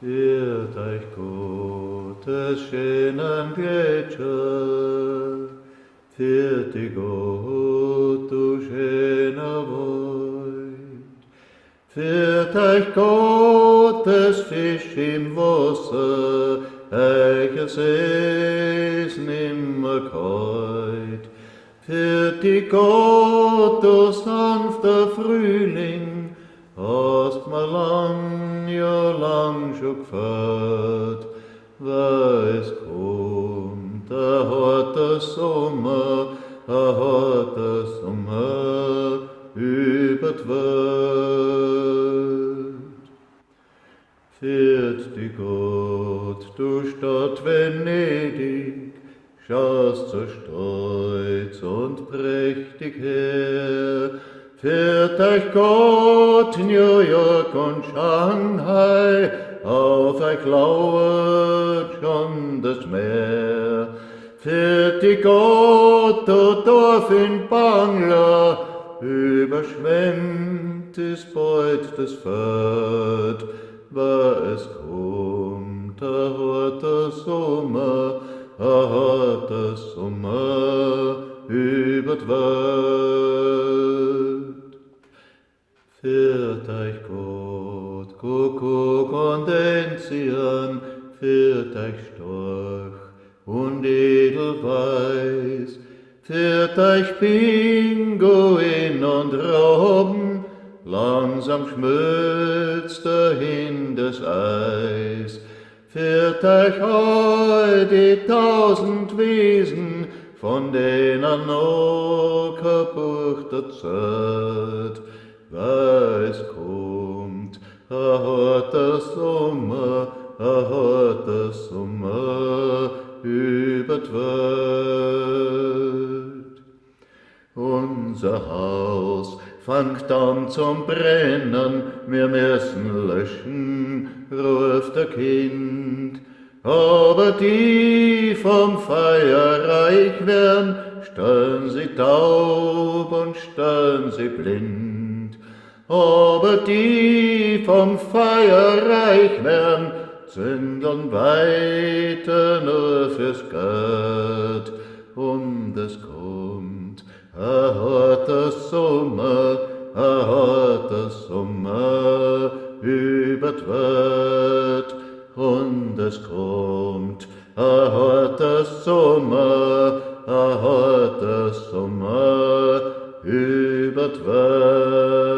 Wird euch Gottes schönen Gletscher, wird die Gott du schöner Weid, wird euch Gottes Fisch im Wasser, welches es nimmer keut, wird die Gott du sanfter Frühling, hast mal lang, ja lang schon gefällt, weil kommt, er hat der Sommer, er hat der Sommer über die Welt. Fährt die Gott, du Stadt Venedig, schaust so stolz und prächtig her, Führt euch Gott New York und Shanghai, auf euch lauert schon das Meer. Führt die Gott, du Dorf in Bangla, überschwemmt ist bald das Feld, war es kommt, er hat der Sommer, er hat der Sommer über die Welt. Führt euch Gott, Kuckuck und Enzian, führt euch Storch und Edelweiß, führt euch Pinguin und Robben, langsam schmilzt dahin das Eis, führt euch all die tausend Wiesen, von denen noch kaputt Zeit, weil es kommt, er hat der Sommer, er hat der Sommer über Welt. Unser Haus fängt an zum Brennen, wir müssen löschen, ruft der Kind. Aber die vom Feuer reich werden, stellen sie taub und stellen sie blind. Aber die vom Feuer reich werden, zündeln weiter nur fürs Geld. Und es kommt, er hat das Sommer, er hat das Sommer über die Welt. Und es kommt, er hat das Sommer, er hat das Sommer über die Welt.